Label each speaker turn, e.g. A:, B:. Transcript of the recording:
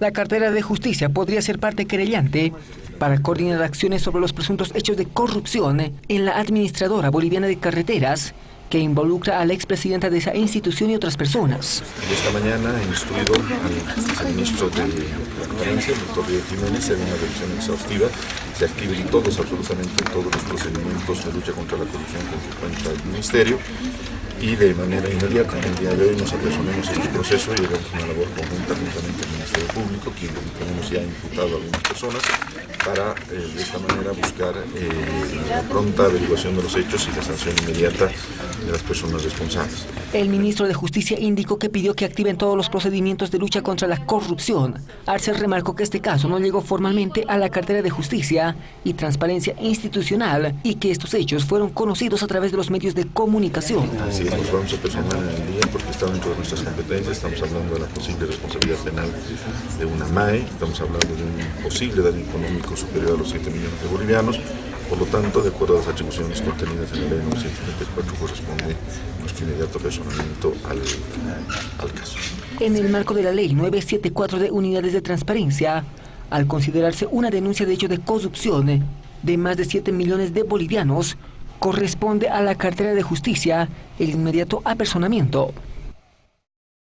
A: La cartera de justicia podría ser parte querellante para coordinar acciones sobre los presuntos hechos de corrupción en la administradora boliviana de carreteras que involucra a la expresidenta de esa institución y otras personas.
B: Esta mañana he instruido al ministro de Transparencia, el doctor Río Jiménez, en una revisión exhaustiva. Se activen todos, absolutamente todos los procedimientos de lucha contra la corrupción con que cuenta el ministerio y de manera inmediata. En el día de hoy nos apersonemos este proceso y haremos una labor conjunta juntamente Ministerio Público, quien tenemos ya imputado a algunas personas, para eh, de esta manera buscar eh, la pronta averiguación de los hechos y la sanción inmediata de las personas responsables.
A: El ministro de Justicia indicó que pidió que activen todos los procedimientos de lucha contra la corrupción. Arce remarcó que este caso no llegó formalmente a la cartera de Justicia y Transparencia Institucional y que estos hechos fueron conocidos a través de los medios de comunicación.
B: Así es, nos vamos a personar en el día porque está dentro de nuestras competencias, estamos hablando de la posible responsabilidad penal de una MAE, estamos hablando de un posible daño económico superior a los 7 millones de bolivianos, por lo tanto, de acuerdo a las atribuciones contenidas en la ley 974, corresponde nuestro inmediato personamiento al, al caso.
A: En el marco de la ley 974 de unidades de transparencia, al considerarse una denuncia de hecho de corrupción de más de 7 millones de bolivianos, corresponde a la cartera de justicia el inmediato apersonamiento.